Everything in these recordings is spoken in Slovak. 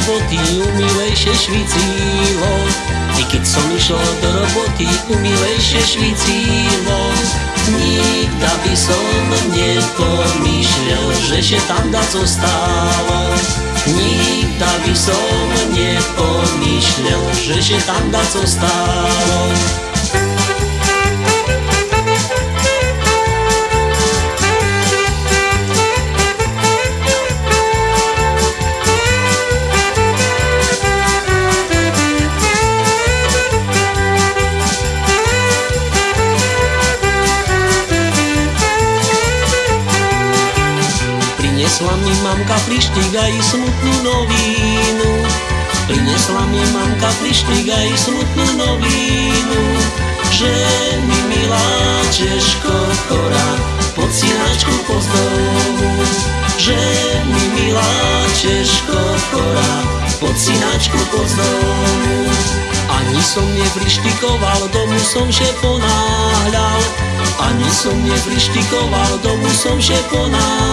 roboty, umilej się świeciło I kiedy som išla do roboty, umilej się świeciło Nikt aby som nie pomyślał, że się tam da zostało Nikt aby som nie pomyślał, że się tam da zostało Prinesla mi mamka plištik aj smutnú novínu Prinesla mi mamka plištik aj smutnú novínu Že mi milá Češko chorá pod synačku pozdomu Že mi milá Češko chorá pod synačku pozdomu Ani som neprištikoval, domu som že ponáhľal. Ani som neprištikoval, domu som že ponáhľal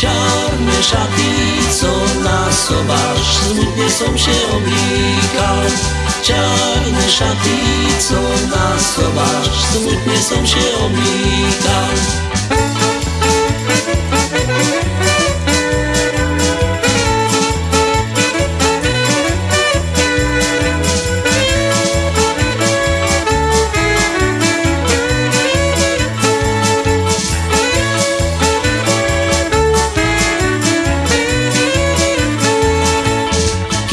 Čarné šaty, co na sobáš, smutne som že oblíkal Čarné šaty, co na sobáš, smutne som že oblíkal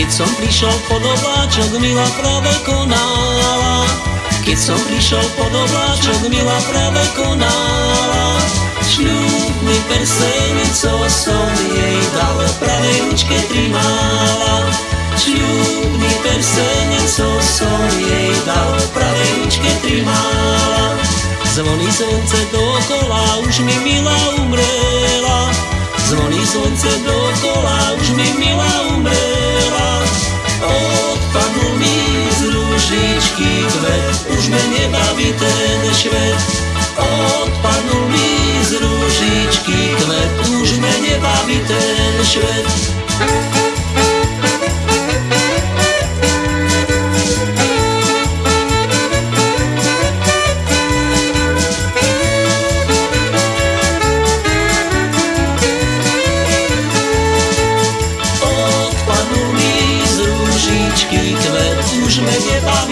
Keď som prišiel pod obláčok, Mila práve konala. Keď som prišiel pod obláčok, Mila práve konala. Šľubný perseň, co som jej dal, pravej ručke trimala. Šľubný perseň, co som jej dal, pravej ručke trimala. Zvoní slnce dokola, už mi milá umrela. Zvoní slnce dokola, Odpadnul mi z ružičky kvet, už me nebaví ten švet. Odpadnul mi z ružičky kvet, už me nebaví